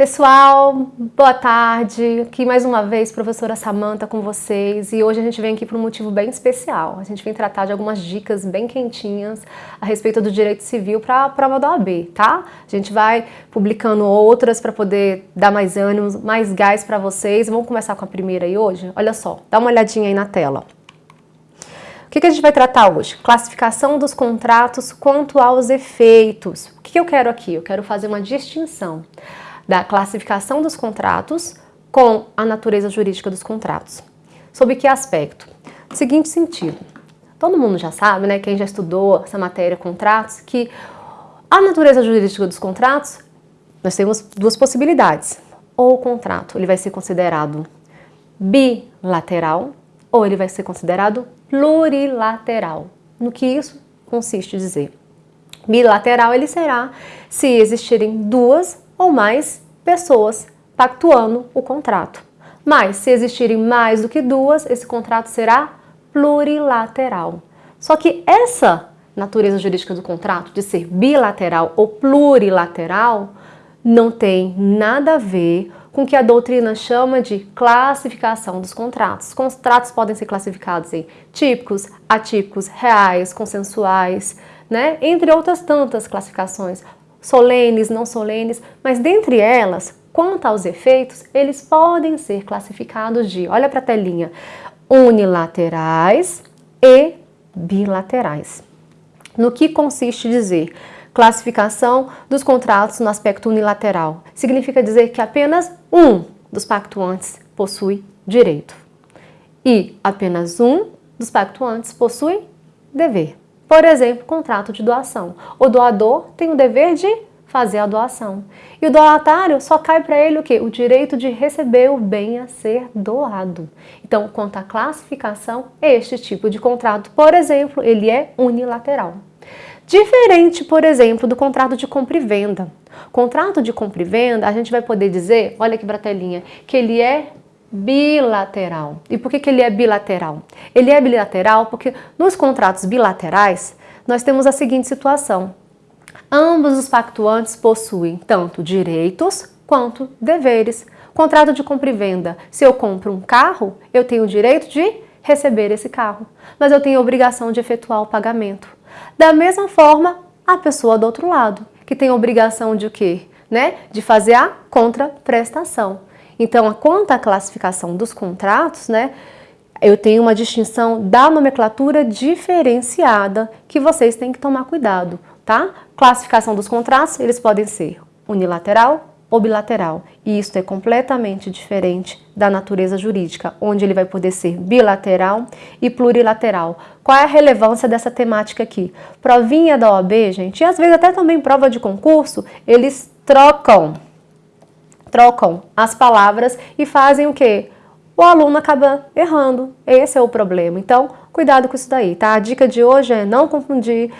Pessoal, boa tarde. Aqui mais uma vez, professora Samanta com vocês. E hoje a gente vem aqui por um motivo bem especial. A gente vem tratar de algumas dicas bem quentinhas a respeito do direito civil para a prova da OAB, tá? A gente vai publicando outras para poder dar mais ânimo, mais gás para vocês. Vamos começar com a primeira aí hoje? Olha só, dá uma olhadinha aí na tela. O que, que a gente vai tratar hoje? Classificação dos contratos quanto aos efeitos. O que, que eu quero aqui? Eu quero fazer uma distinção da classificação dos contratos com a natureza jurídica dos contratos. Sob que aspecto? Seguinte sentido, todo mundo já sabe, né, quem já estudou essa matéria contratos, que a natureza jurídica dos contratos, nós temos duas possibilidades. Ou o contrato ele vai ser considerado bilateral, ou ele vai ser considerado plurilateral. No que isso consiste dizer? Bilateral ele será se existirem duas ou mais pessoas pactuando o contrato. Mas, se existirem mais do que duas, esse contrato será plurilateral. Só que essa natureza jurídica do contrato, de ser bilateral ou plurilateral, não tem nada a ver com o que a doutrina chama de classificação dos contratos. Os contratos podem ser classificados em típicos, atípicos, reais, consensuais, né? entre outras tantas classificações solenes, não solenes, mas dentre elas, quanto aos efeitos, eles podem ser classificados de, olha para a telinha, unilaterais e bilaterais. No que consiste dizer classificação dos contratos no aspecto unilateral? Significa dizer que apenas um dos pactuantes possui direito e apenas um dos pactuantes possui dever. Por exemplo, contrato de doação. O doador tem o dever de fazer a doação. E o doatário só cai para ele o quê? O direito de receber o bem a ser doado. Então, quanto à classificação, este tipo de contrato, por exemplo, ele é unilateral. Diferente, por exemplo, do contrato de compra e venda. Contrato de compra e venda, a gente vai poder dizer, olha aqui para a telinha, que ele é bilateral. E por que, que ele é bilateral? Ele é bilateral porque nos contratos bilaterais nós temos a seguinte situação. Ambos os pactuantes possuem tanto direitos quanto deveres. Contrato de compra e venda. Se eu compro um carro, eu tenho o direito de receber esse carro, mas eu tenho a obrigação de efetuar o pagamento. Da mesma forma, a pessoa do outro lado, que tem a obrigação de quê? Né? De fazer a contraprestação. Então, quanto à classificação dos contratos, né, eu tenho uma distinção da nomenclatura diferenciada que vocês têm que tomar cuidado, tá? Classificação dos contratos, eles podem ser unilateral ou bilateral. E isso é completamente diferente da natureza jurídica, onde ele vai poder ser bilateral e plurilateral. Qual é a relevância dessa temática aqui? Provinha da OAB, gente, e às vezes até também prova de concurso, eles trocam trocam as palavras e fazem o quê? O aluno acaba errando. Esse é o problema. Então, cuidado com isso daí, tá? A dica de hoje é não confundir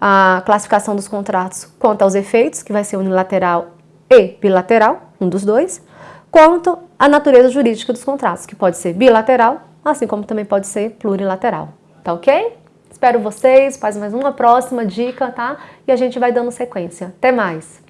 a classificação dos contratos quanto aos efeitos, que vai ser unilateral e bilateral, um dos dois, quanto à natureza jurídica dos contratos, que pode ser bilateral, assim como também pode ser plurilateral. Tá ok? Espero vocês, faz mais uma próxima dica, tá? E a gente vai dando sequência. Até mais!